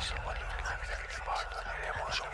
someone who can be part of the emotional